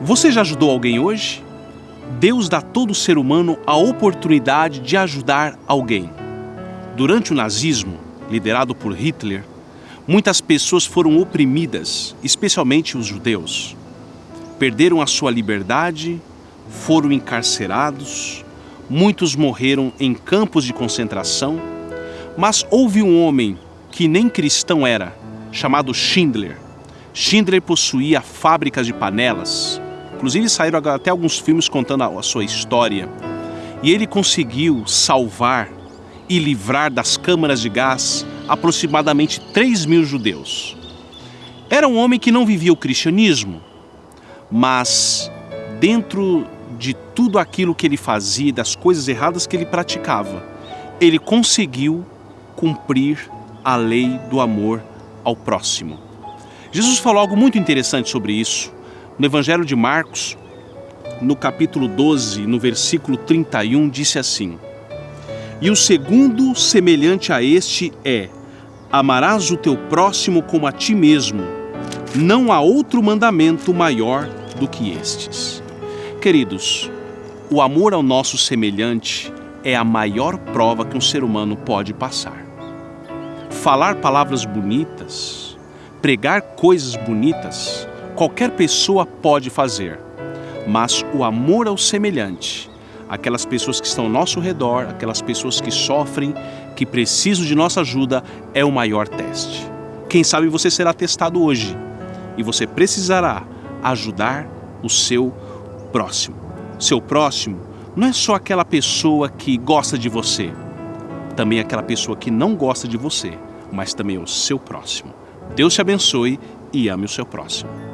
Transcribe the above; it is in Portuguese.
Você já ajudou alguém hoje? Deus dá a todo ser humano a oportunidade de ajudar alguém. Durante o nazismo, liderado por Hitler, muitas pessoas foram oprimidas, especialmente os judeus. Perderam a sua liberdade, foram encarcerados, muitos morreram em campos de concentração, mas houve um homem que nem cristão era, chamado Schindler. Schindler possuía fábricas de panelas, inclusive saíram até alguns filmes contando a sua história. E ele conseguiu salvar e livrar das câmaras de gás aproximadamente 3 mil judeus. Era um homem que não vivia o cristianismo, mas dentro de tudo aquilo que ele fazia, das coisas erradas que ele praticava, ele conseguiu cumprir a lei do amor ao próximo. Jesus falou algo muito interessante sobre isso no Evangelho de Marcos, no capítulo 12, no versículo 31, disse assim: E o segundo semelhante a este é: Amarás o teu próximo como a ti mesmo. Não há outro mandamento maior do que estes. Queridos, o amor ao nosso semelhante é a maior prova que um ser humano pode passar. Falar palavras bonitas, pregar coisas bonitas, qualquer pessoa pode fazer, mas o amor ao semelhante, aquelas pessoas que estão ao nosso redor, aquelas pessoas que sofrem, que precisam de nossa ajuda, é o maior teste. Quem sabe você será testado hoje e você precisará ajudar o seu próximo. Seu próximo não é só aquela pessoa que gosta de você, também aquela pessoa que não gosta de você, mas também o seu próximo. Deus te abençoe e ame o seu próximo.